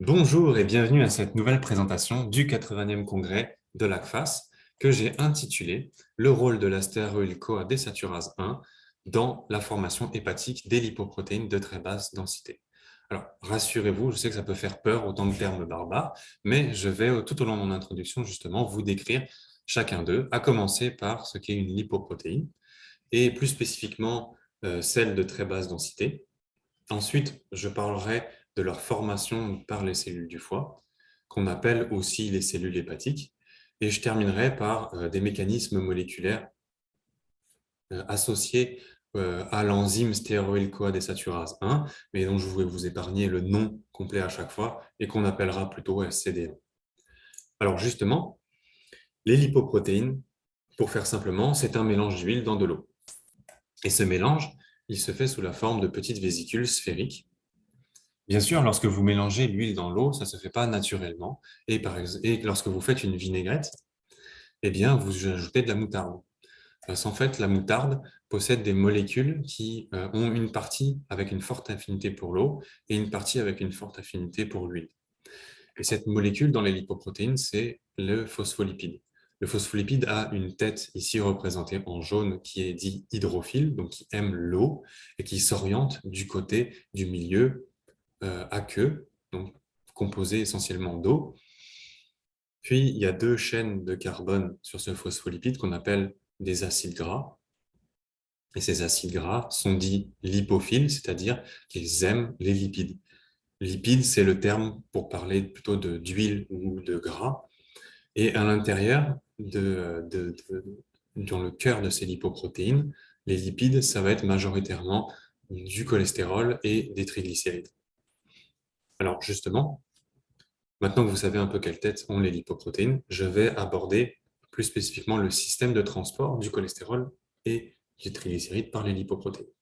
Bonjour et bienvenue à cette nouvelle présentation du 80e congrès de l'ACFAS que j'ai intitulé « Le rôle de la stéroïl-CoA désaturase 1 dans la formation hépatique des lipoprotéines de très basse densité ». Alors, rassurez-vous, je sais que ça peut faire peur autant de termes barbares, mais je vais tout au long de mon introduction justement vous décrire chacun d'eux, à commencer par ce qu'est une lipoprotéine, et plus spécifiquement euh, celle de très basse densité. Ensuite, je parlerai de leur formation par les cellules du foie, qu'on appelle aussi les cellules hépatiques. Et je terminerai par euh, des mécanismes moléculaires euh, associés euh, à l'enzyme stéroyl-CoA désaturase 1, mais dont je voulais vous épargner le nom complet à chaque fois et qu'on appellera plutôt SCD1. Alors justement, les lipoprotéines, pour faire simplement, c'est un mélange d'huile dans de l'eau. Et ce mélange, il se fait sous la forme de petites vésicules sphériques Bien sûr, lorsque vous mélangez l'huile dans l'eau, ça ne se fait pas naturellement. Et, par lorsque vous faites une vinaigrette, eh bien, vous ajoutez de la moutarde. Parce qu'en fait, la moutarde possède des molécules qui euh, ont une partie avec une forte affinité pour l'eau et une partie avec une forte affinité pour l'huile. Et cette molécule dans les lipoprotéines, c'est le phospholipide. Le phospholipide a une tête ici représentée en jaune qui est dit hydrophile, donc qui aime l'eau et qui s'oriente du côté du milieu euh, à queue, donc composé essentiellement d'eau. Puis, il y a deux chaînes de carbone sur ce phospholipide qu'on appelle des acides gras. Et ces acides gras sont dits lipophiles, c'est-à-dire qu'ils aiment les lipides. Lipides, c'est le terme pour parler plutôt d'huile ou de gras. Et à l'intérieur, de, dans le cœur de ces lipoprotéines, les lipides, ça va être majoritairement du cholestérol et des triglycérides. Alors justement, maintenant que vous savez un peu quelle tête ont les lipoprotéines, je vais aborder plus spécifiquement le système de transport du cholestérol et du triglycéride par les lipoprotéines.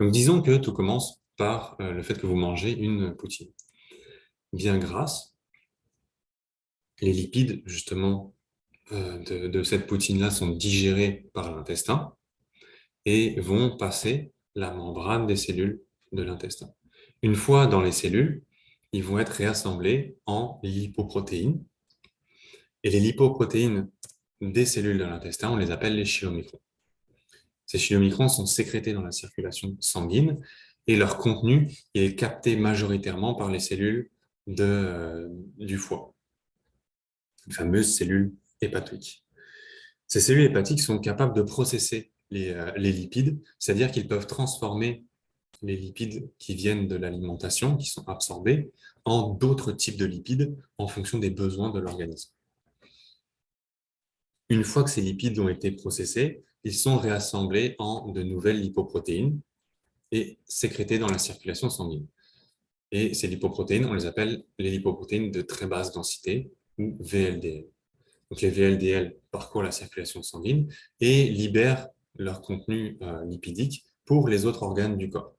Donc disons que tout commence par euh, le fait que vous mangez une poutine. Bien grasse, les lipides justement euh, de, de cette poutine-là sont digérés par l'intestin et vont passer la membrane des cellules de l'intestin. Une fois dans les cellules, ils vont être réassemblés en lipoprotéines. Et les lipoprotéines des cellules de l'intestin, on les appelle les chylomicrons. Ces chylomicrons sont sécrétés dans la circulation sanguine et leur contenu est capté majoritairement par les cellules euh, du foie, les fameuses cellules hépatiques. Ces cellules hépatiques sont capables de processer les, euh, les lipides, c'est-à-dire qu'ils peuvent transformer les lipides qui viennent de l'alimentation, qui sont absorbés, en d'autres types de lipides en fonction des besoins de l'organisme. Une fois que ces lipides ont été processés, ils sont réassemblés en de nouvelles lipoprotéines et sécrétés dans la circulation sanguine. Et ces lipoprotéines, on les appelle les lipoprotéines de très basse densité, ou VLDL. Donc les VLDL parcourent la circulation sanguine et libèrent leur contenu euh, lipidique pour les autres organes du corps.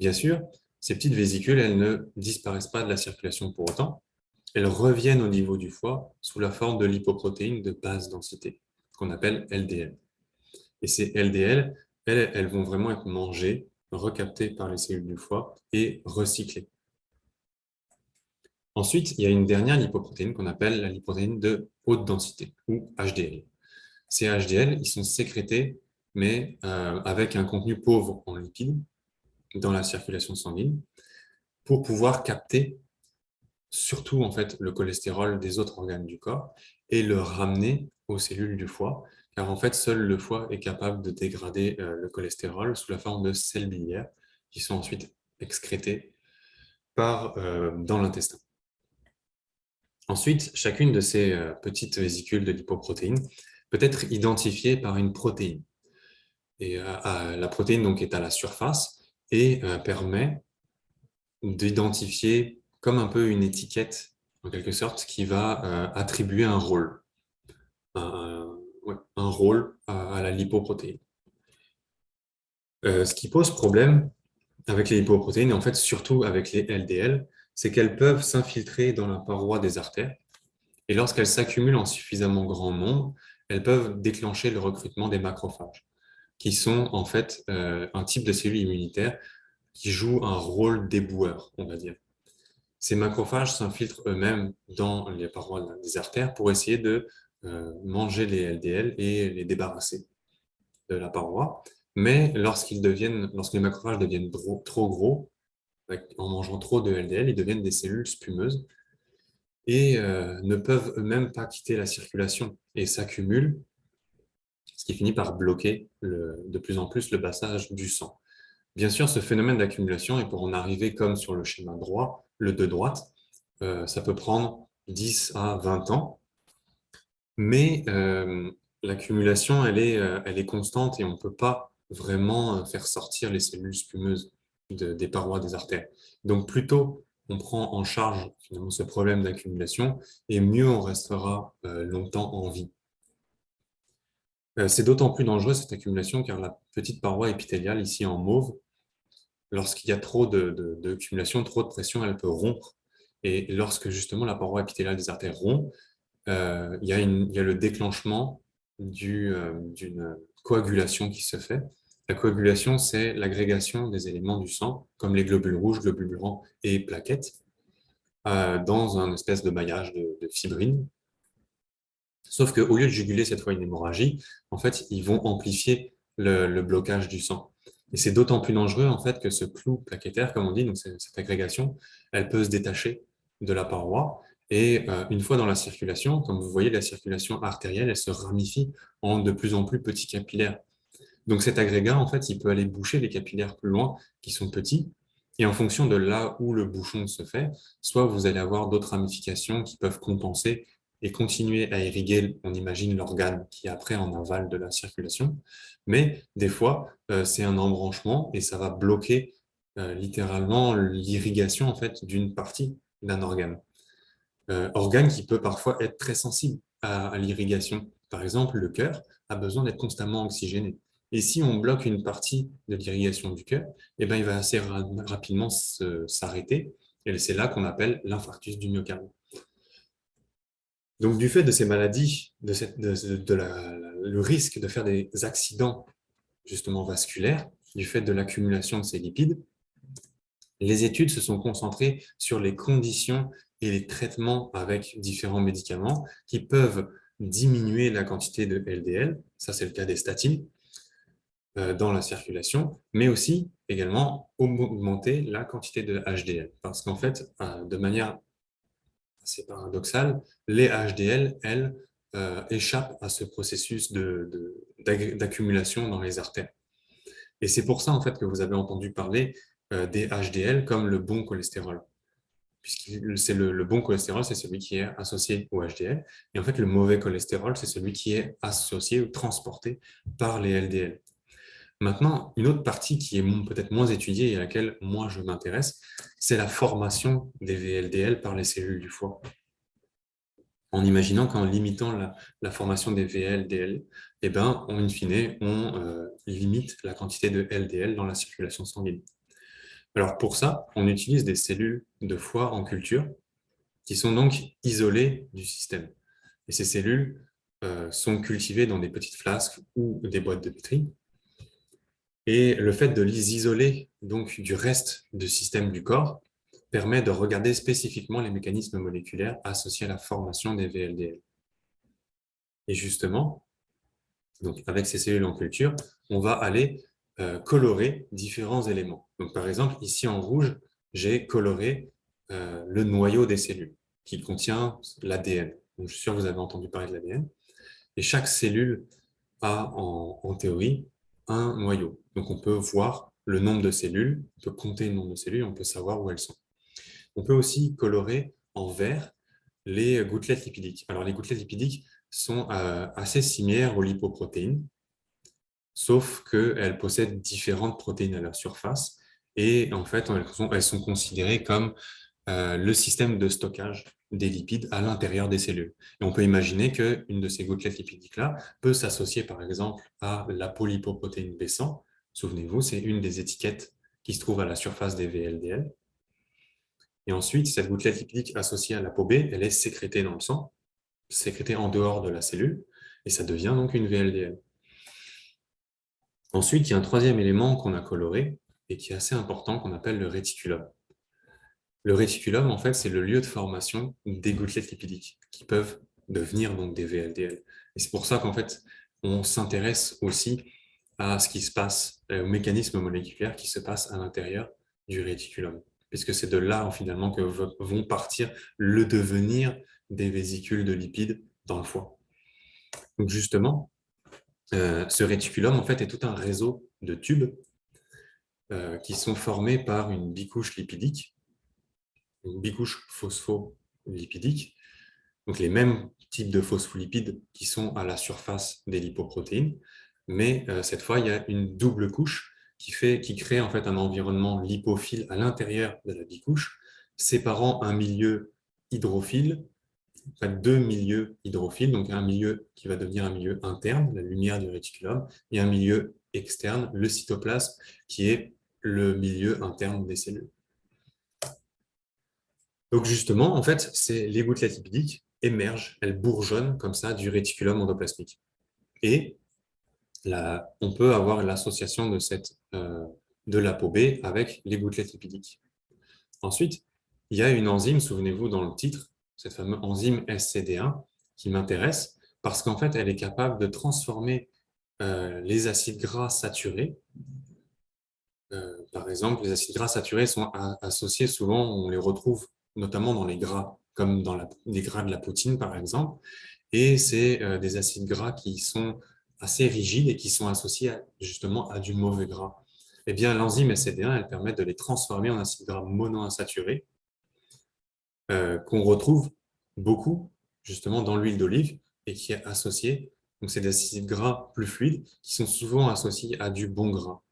Bien sûr, ces petites vésicules, elles ne disparaissent pas de la circulation pour autant. Elles reviennent au niveau du foie sous la forme de lipoprotéines de basse densité, qu'on appelle LDL. Et ces LDL, elles, vont vraiment être mangées, recaptées par les cellules du foie et recyclées. Ensuite, il y a une dernière lipoprotéine qu'on appelle la lipoprotéine de haute densité, ou HDL. Ces HDL, ils sont sécrétés, mais euh, avec un contenu pauvre en lipides, dans la circulation sanguine pour pouvoir capter surtout en fait le cholestérol des autres organes du corps et le ramener aux cellules du foie, car en fait seul le foie est capable de dégrader euh, le cholestérol sous la forme de sels biliaires qui sont ensuite excrétés par, euh, dans l'intestin. Ensuite, chacune de ces euh, petites vésicules de lipoprotéines peut être identifiée par une protéine. Et la protéine donc, est à la surface, et euh, permet d'identifier comme un peu une étiquette, en quelque sorte, qui va euh, attribuer un rôle, un, rôle à, la lipoprotéine. Euh, ce qui pose problème avec les lipoprotéines, et en fait surtout avec les LDL, c'est qu'elles peuvent s'infiltrer dans la paroi des artères, et lorsqu'elles s'accumulent en suffisamment grand nombre, elles peuvent déclencher le recrutement des macrophages qui sont en fait euh, un type de cellules immunitaires qui jouent un rôle d'éboueur, on va dire. ces macrophages s'infiltrent eux-mêmes dans les parois des artères pour essayer de euh, manger les LDL et les débarrasser de la paroi. Mais lorsqu'ils deviennent, lorsque les macrophages deviennent trop gros, en mangeant trop de LDL, ils deviennent des cellules spumeuses et euh, ne peuvent eux-mêmes pas quitter la circulation et s'accumulent, ce qui finit par bloquer de plus en plus le passage du sang. Bien sûr, ce phénomène d'accumulation, et pour en arriver comme sur le schéma droit, le de droite, euh, ça peut prendre 10 à 20 ans, mais euh, l'accumulation, elle, est, elle est constante et on ne peut pas vraiment faire sortir les cellules spumeuses des parois des artères. Donc, plutôt on prend en charge finalement ce problème d'accumulation et mieux on restera euh, longtemps en vie. Euh, c'est d'autant plus dangereux cette accumulation car la petite paroi épithéliale ici en mauve, lorsqu'il y a trop d'accumulation, de, trop de pression, elle peut rompre. Et lorsque justement la paroi épithéliale des artères rompt, euh, il, y a le déclenchement d'une coagulation qui se fait la coagulation, c'est l'agrégation des éléments du sang, comme les globules rouges, globules blancs et plaquettes, euh, dans un espèce de maillage de, fibrine. Sauf qu'au lieu de juguler cette fois une hémorragie, en fait, ils vont amplifier le, blocage du sang. Et c'est d'autant plus dangereux en fait que ce clou plaquettaire, comme on dit, donc cette agrégation, elle peut se détacher de la paroi. Et euh, une fois dans la circulation, comme vous voyez, la circulation artérielle, elle se ramifie en de plus en plus petits capillaires. Donc cet agrégat, en fait, il peut aller boucher les capillaires plus loin, qui sont petits, et en fonction de là où le bouchon se fait, soit vous allez avoir d'autres ramifications qui peuvent compenser et continuer à irriguer, on imagine, l'organe qui est après en aval de la circulation. Mais des fois, euh, c'est un embranchement et ça va bloquer euh, littéralement l'irrigation en fait, d'une partie d'un organe. Euh, organe qui peut parfois être très sensible à l'irrigation. Par exemple, le cœur a besoin d'être constamment oxygéné. Et si on bloque une partie de l'irrigation du cœur, eh ben, il va assez rapidement s'arrêter. Et c'est là qu'on appelle l'infarctus du myocarde. Donc, du fait de ces maladies, de, le risque de faire des accidents justement vasculaires, du fait de l'accumulation de ces lipides, les études se sont concentrées sur les conditions et les traitements avec différents médicaments qui peuvent diminuer la quantité de LDL, ça c'est le cas des statines, euh, dans la circulation, mais aussi également augmenter la quantité de HDL. Parce qu'en fait, euh, de manière assez paradoxale, les HDL, elles, euh, échappent à ce processus d'accumulation dans les artères. Et c'est pour ça en fait que vous avez entendu parler des HDL comme le bon cholestérol. Puisque le bon cholestérol, c'est celui qui est associé au HDL. Et en fait, le mauvais cholestérol, c'est celui qui est associé ou transporté par les LDL. Maintenant, une autre partie qui est peut-être moins étudiée et à laquelle moi je m'intéresse, c'est la formation des VLDL par les cellules du foie. En imaginant qu'en limitant la, formation des VLDL, eh ben, in fine, on euh, limite la quantité de LDL dans la circulation sanguine. Alors pour ça, on utilise des cellules de foie en culture qui sont donc isolées du système. Et ces cellules euh, sont cultivées dans des petites flasques ou des boîtes de pétri et le fait de les isoler donc, du reste du système du corps permet de regarder spécifiquement les mécanismes moléculaires associés à la formation des VLDL. Et justement, donc avec ces cellules en culture, on va aller euh, colorer différents éléments. Par exemple, ici en rouge, j'ai coloré euh, le noyau des cellules qui contient l'ADN. Je suis sûr que vous avez entendu parler de l'ADN. Et chaque cellule a, en théorie, un noyau. Donc, on peut voir le nombre de cellules, on peut compter le nombre de cellules, on peut savoir où elles sont. On peut aussi colorer en vert les gouttelettes lipidiques. Alors, les gouttelettes lipidiques sont euh, assez similaires aux lipoprotéines, sauf qu'elles possèdent différentes protéines à leur surface et en fait, elles sont, considérées comme euh, le système de stockage des lipides à l'intérieur des cellules. Et on peut imaginer qu'une de ces gouttelettes lipidiques-là peut s'associer par exemple à la polypoprotéine B100, Souvenez-vous, c'est une des étiquettes qui se trouve à la surface des VLDL. Et ensuite, cette gouttelette lipidique associée à la peau B, elle est sécrétée dans le sang, sécrétée en dehors de la cellule, et ça devient donc une VLDL. Ensuite, il y a un troisième élément qu'on a coloré, et qui est assez important, qu'on appelle le réticulum. Le réticulum, en fait, c'est le lieu de formation des gouttelettes lipidiques qui peuvent devenir donc des VLDL. Et c'est pour ça qu'en fait, on s'intéresse aussi à ce qui se passe, au mécanisme moléculaire qui se passe à l'intérieur du réticulum, puisque c'est de là finalement que vont partir le devenir des vésicules de lipides dans le foie. Donc justement, euh, ce réticulum en fait est tout un réseau de tubes euh, qui sont formés par une bicouche lipidique, une bicouche phospholipidique, donc les mêmes types de phospholipides qui sont à la surface des lipoprotéines, mais euh, cette fois, il y a une double couche qui, crée en fait un environnement lipophile à l'intérieur de la bicouche, séparant un milieu hydrophile, deux milieux hydrophiles, donc un milieu qui va devenir un milieu interne, la lumière du réticulum, et un milieu externe, le cytoplasme, qui est le milieu interne des cellules. Donc justement, en fait, les gouttelettes lipidiques émergent, elles bourgeonnent comme ça du réticulum endoplasmique. Et on peut avoir l'association de, cette, euh, de l'ApoB avec les gouttelettes lipidiques. Ensuite, il y a une enzyme, souvenez-vous dans le titre, cette fameuse enzyme SCD1, qui m'intéresse parce qu'en fait, elle est capable de transformer euh, les acides gras saturés. Euh, par exemple, les acides gras saturés sont associés souvent, on les retrouve notamment dans les gras, comme dans les gras de la poutine, par exemple. Et c'est euh, des acides gras qui sont assez rigides et qui sont associés justement à du mauvais gras. Eh bien, l'enzyme SCD1, elle permet de les transformer en acides gras monoinsaturés euh, qu'on retrouve beaucoup justement dans l'huile d'olive et qui est associé, donc c'est des acides gras plus fluides qui sont souvent associés à du bon gras.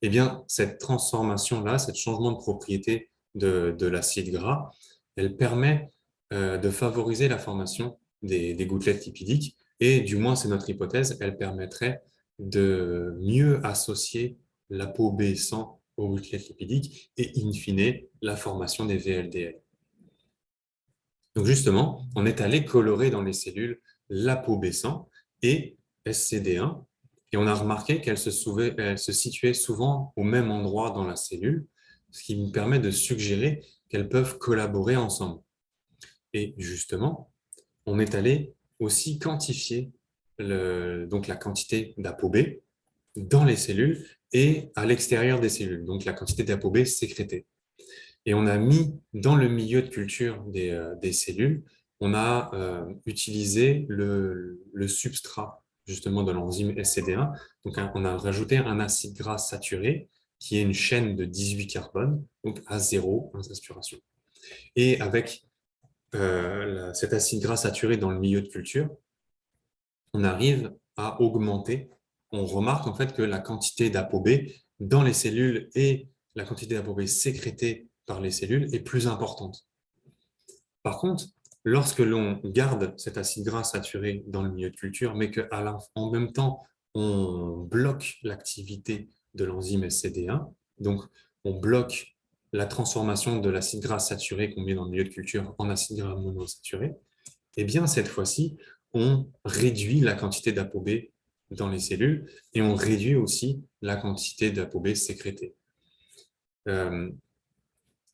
Eh bien, cette transformation-là, ce changement de propriété de, l'acide gras, elle permet euh, de favoriser la formation des, gouttelettes lipidiques et du moins c'est notre hypothèse, elle permettrait de mieux associer la peau B100 aux gouttelettes lipidiques et in fine la formation des VLDL. Donc justement, on est allé colorer dans les cellules la peau B100 et SCD1 et on a remarqué qu'elle se, se situait souvent au même endroit dans la cellule ce qui nous permet de suggérer qu'elles peuvent collaborer ensemble. Et justement, on est allé aussi quantifier donc la quantité d'ApoB dans les cellules et à l'extérieur des cellules, donc la quantité d'ApoB sécrétée. Et on a mis dans le milieu de culture des, euh, cellules, on a euh, utilisé le, le, substrat justement de l'enzyme SCD1. Donc, on a rajouté un acide gras saturé qui est une chaîne de 18 carbones, donc à zéro insasturation. Et avec euh, cet acide gras saturé dans le milieu de culture, on arrive à augmenter, on remarque en fait que la quantité d'ApoB dans les cellules et la quantité d'ApoB sécrétée par les cellules est plus importante. Par contre, lorsque l'on garde cet acide gras saturé dans le milieu de culture, mais qu'en même temps, on bloque l'activité de l'enzyme SCD1. Donc, on bloque la transformation de l'acide gras saturé qu'on met dans le milieu de culture en acide gras monosaturé. Et eh bien, cette fois-ci, on réduit la quantité d'ApoB dans les cellules et on réduit aussi la quantité d'ApoB sécrétée. Euh,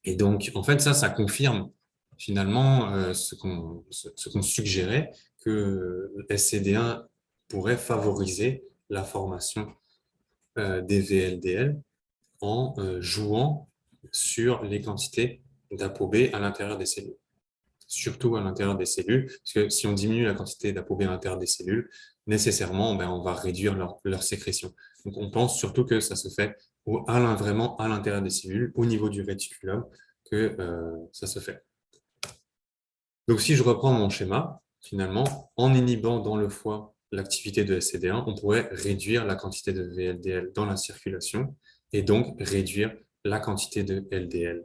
et donc, en fait, ça, ça confirme finalement euh, ce qu'on suggérait, que SCD1 pourrait favoriser la formation euh, des VLDL en jouant sur les quantités d'ApoB à l'intérieur des cellules. Surtout à l'intérieur des cellules, parce que si on diminue la quantité d'ApoB à l'intérieur des cellules, nécessairement, ben, on va réduire leur, sécrétion. Donc, on pense surtout que ça se fait vraiment à l'intérieur des cellules, au niveau du réticulum, que euh, ça se fait. Donc, si je reprends mon schéma, finalement, en inhibant dans le foie l'activité de SCD1, on pourrait réduire la quantité de VLDL dans la circulation et donc réduire la quantité de LDL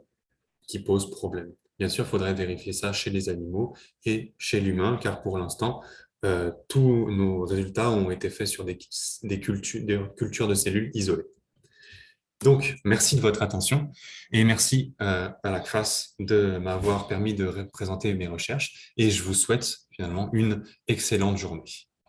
qui pose problème. Bien sûr, il faudrait vérifier ça chez les animaux et chez l'humain, car pour l'instant, euh, tous nos résultats ont été faits sur des, cultures, de cellules isolées. Donc, merci de votre attention et merci euh, à la CFAS de m'avoir permis de représenter mes recherches et je vous souhaite finalement une excellente journée.